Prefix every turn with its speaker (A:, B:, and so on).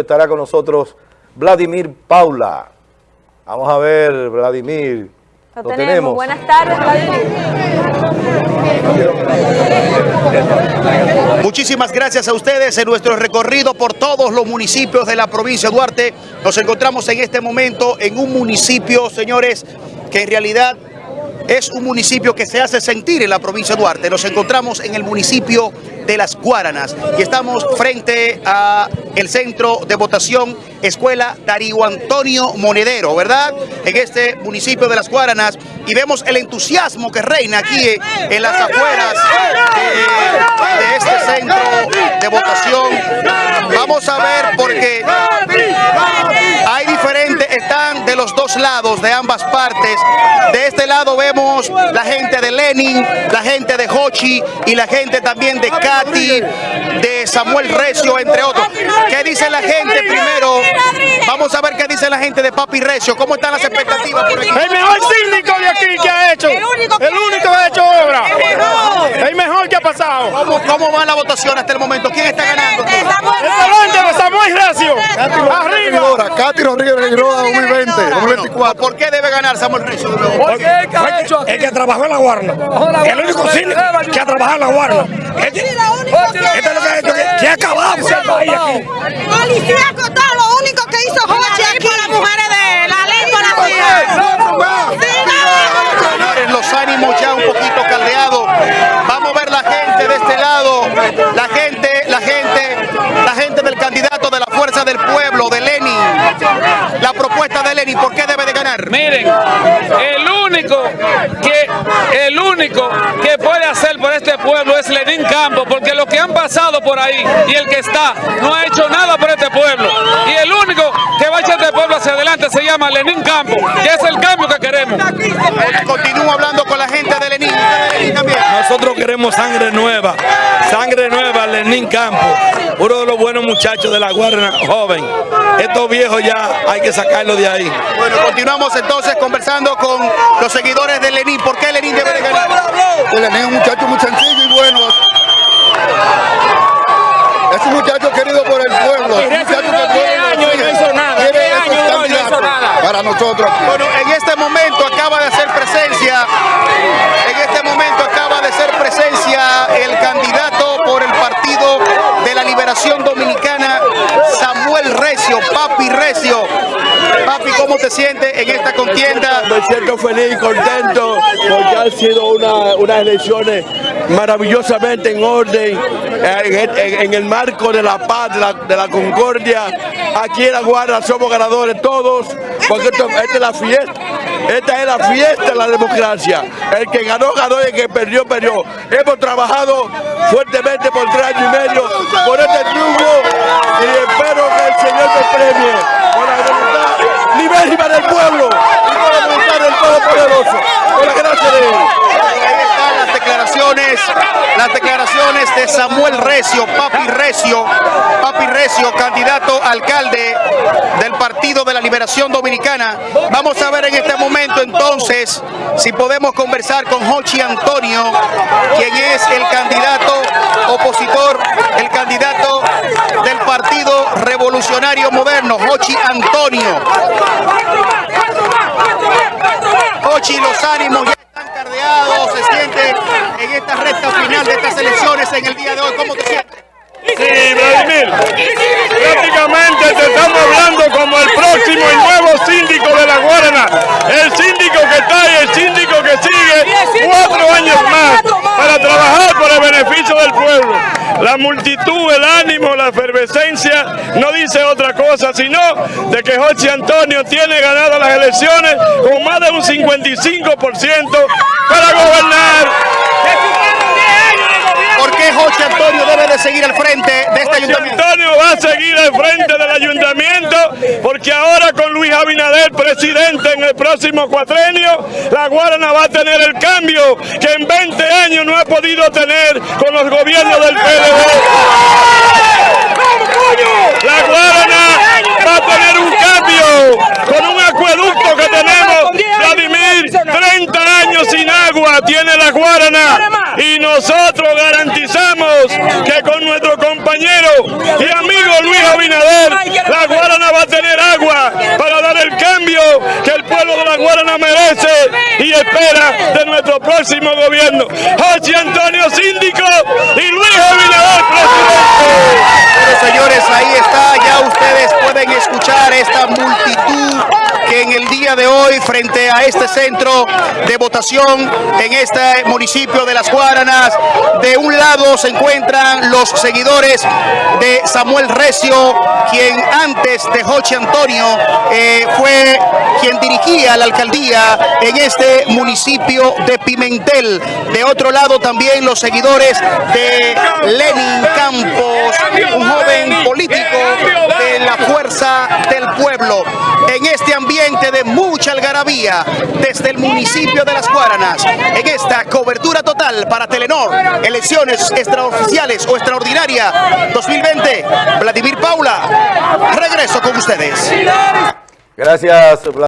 A: Estará con nosotros Vladimir Paula. Vamos a ver, Vladimir.
B: Lo, tenemos. Buenas tardes, Vladimir.
C: Muchísimas gracias a ustedes en nuestro recorrido por todos los municipios de la provincia de Duarte. Nos encontramos en este momento en un municipio, señores, que en realidad es un municipio que se hace sentir en la provincia de Duarte. Nos encontramos en el municipio de Las Guaranas y estamos frente a el centro de votación Escuela Darío Antonio Monedero, ¿verdad? En este municipio de Las Guaranas y vemos el entusiasmo que reina aquí en las afueras de, este centro de votación. Vamos a ver porque hay diferentes, están de los dos lados, de ambas partes. De este lado vemos la gente de Lenin, la gente de Hochi y la gente también de Katy, de Samuel Recio, entre otros. ¿Qué dice la gente primero? Vamos a ver qué dice la gente de Papi Recio. ¿Cómo están las expectativas por aquí?
D: El mejor síndico de aquí que ha hecho. El único que, ha hecho obra. Ha pasado.
C: ¿Cómo, ¿Cómo, va la votación hasta el momento? ¿Quién está ganando?
D: El de Samuel Recio.
A: Arriba. Katy Rodríguez 2020, 2024.
C: ¿Por qué debe ganar Samuel Recio?
D: Porque el que trabajó en la Guarna. El único síndico que ha trabajado en la Guarna. Este es lo que ha hecho. Que ha acabado.
E: Policía único que hizo Jochi aquí. las mujeres de la ley con la ciudad.
C: Señores, los ánimos ya un poquito caldeados. Vamos a ver la gente de este lado. La gente, la gente, la gente del candidato de la Fuerza del Pueblo, de Lenin. La propuesta de Lenin, ¿por qué debe de ganar?
F: Miren, el único que el único que puede hacer por este pueblo es Lenín Campos, porque los que han pasado por ahí y el que está no ha hecho nada por este pueblo. Y el único que va a echar este pueblo hacia adelante se llama Lenín Campos, que es el cambio que queremos.
C: Continúo hablando con la gente de Lenín.
G: Nosotros queremos sangre nueva, sangre nueva, Lenín Campos, uno de los buenos muchachos de la Guardia joven. Estos viejos ya hay que sacarlos de ahí.
C: Bueno, continuamos entonces conversando con los seguidores de Lenín. ¿Por qué Lenín debe de ganar?
A: Lenín es un muchacho muy sencillo y bueno. Es un muchacho querido por el pueblo. Es un muchacho que
D: años no hizo nada. años no hizo nada.
A: Para nosotros.
C: Bueno, en este momento acaba de hacer presencia, en este momento acaba de hacer presencia el candidato por el Partido de la Liberación Dominicana, Samuel Recio, Papi Recio. Papi, ¿cómo te sientes en esta contienda?
G: Me siento feliz y contento porque han sido unas elecciones maravillosamente en orden, en, el marco de la paz, de la, concordia. Aquí en la Guardia somos ganadores todos, porque esta es la fiesta. Esta es la fiesta de la democracia. El que ganó, ganó y el que perdió, perdió. Hemos trabajado fuertemente por tres años y medio por este triunfo y espero que el Señor me premie libérrima del pueblo y con la voluntad del Todopoderoso. Con la gracia de Él
C: declaraciones, las declaraciones de Samuel Recio, Papi Recio, Papi Recio, candidato alcalde del Partido de la Liberación Dominicana. Vamos a ver en este momento entonces si podemos conversar con Hochi Antonio, quien es el candidato opositor, el candidato del Partido Revolucionario Moderno, Hochi Antonio. Hochi, los ánimos cardeado se siente en esta recta final de estas elecciones en el día de hoy? ¿Cómo te sientes?
D: Sí, Vladimir, prácticamente te estamos hablando como el próximo y nuevo síndico de la Guarana. El síndico que está y el síndico que sigue cuatro años más para trabajar por el beneficio del pueblo. La multitud, el ánimo, la efervescencia no dice otra cosa, sino de que José Antonio tiene ganado las elecciones con más de un 55% para gobernar.
C: ¿Por qué José Antonio debe de seguir al frente de este ayuntamiento?
D: Antonio va a seguir al frente del ayuntamiento porque ahora con Luis Abinader presidente en el próximo cuatrenio, la Guarana va a tener el cambio que en 20 años no ha podido tener con los gobiernos del PLD. La Guarana va a tener un cambio con un acueducto que tenemos, Vladimir, 30 años sin agua tiene la Guarana nosotros garantizamos que con nuestro compañero y amigo Luis Abinader, la Guarana va a tener agua para dar el cambio que el pueblo de la Guarana merece y espera de nuestro próximo gobierno. José Antonio Síndico y Luis Abinader presidente.
C: Bueno, señores, ahí está, ya ustedes pueden escuchar esta multitud que en el de hoy frente a este centro de votación en este municipio de Las Guaranas, de un lado se encuentran los seguidores de Samuel Recio, quien antes de Joche Antonio eh, fue quien dirigía la alcaldía en este municipio de Pimentel. De otro lado también los seguidores de Lenin Campos, un joven político de la fuerza del pueblo. De mucha algarabía desde el municipio de Las Guaranas, en esta cobertura total para Telenor, elecciones extraoficiales o extraordinaria 2020, Vladimir Paula, regreso con ustedes.
A: Gracias,